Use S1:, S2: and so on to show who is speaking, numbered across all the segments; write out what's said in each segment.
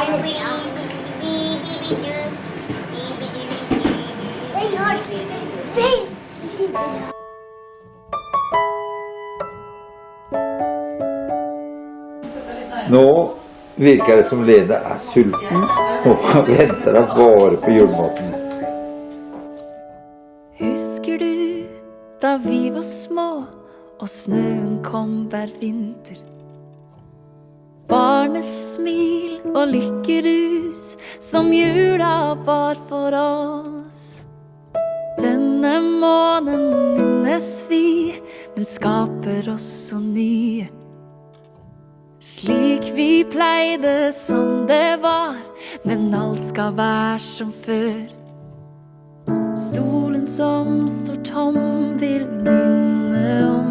S1: Nå virker det som Lene er sulten og venter at bare på julematen.
S2: Husker du da vi var små og snøen kom hver vinter? Barnesmil og lykkerus som jula var for oss. Denne månen minnes vi, men skaper også ny. Slik vi pleide som det var, men alt skal være som før. Stolen som står tom, vil minne om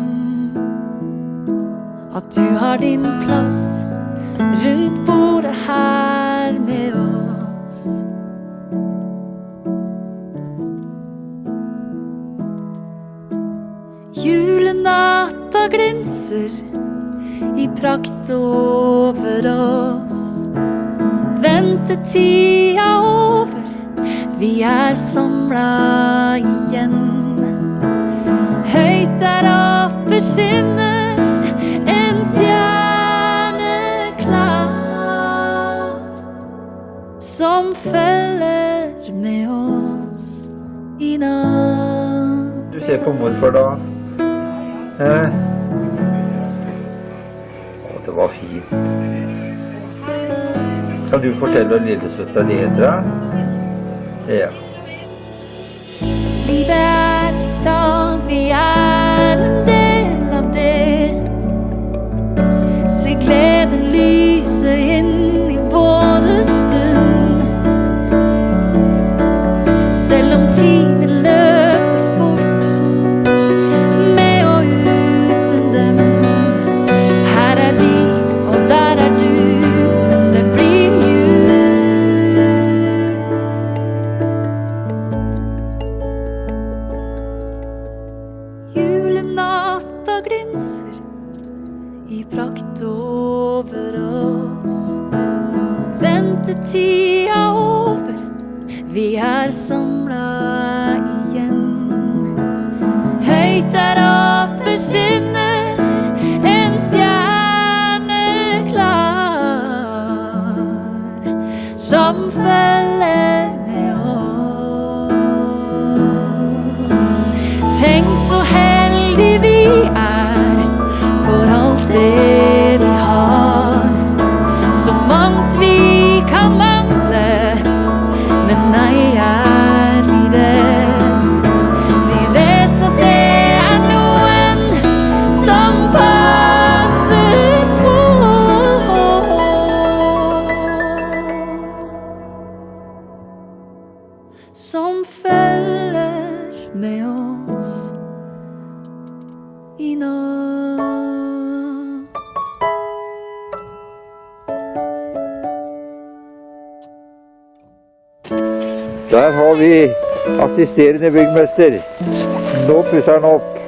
S2: at du har din plass Julenatta glinser i prakt over oss. Ventetida over, vi er samla igjen. Høyt der oppe skinner en stjerne klar. Som følger med oss i natt.
S1: Du ser på morfar da. Eh. Å, det var fint. Kan du fortelle lillesøster Nedra? Ja.
S2: I over oss. Ventetida over, vi er samla igjen. Høyt der oppe skinner en stjerne klar, som følger med oss. Tenk så heldige Som med oss i natt.
S1: Der har vi assisterende byggmester. Nå pusser han opp.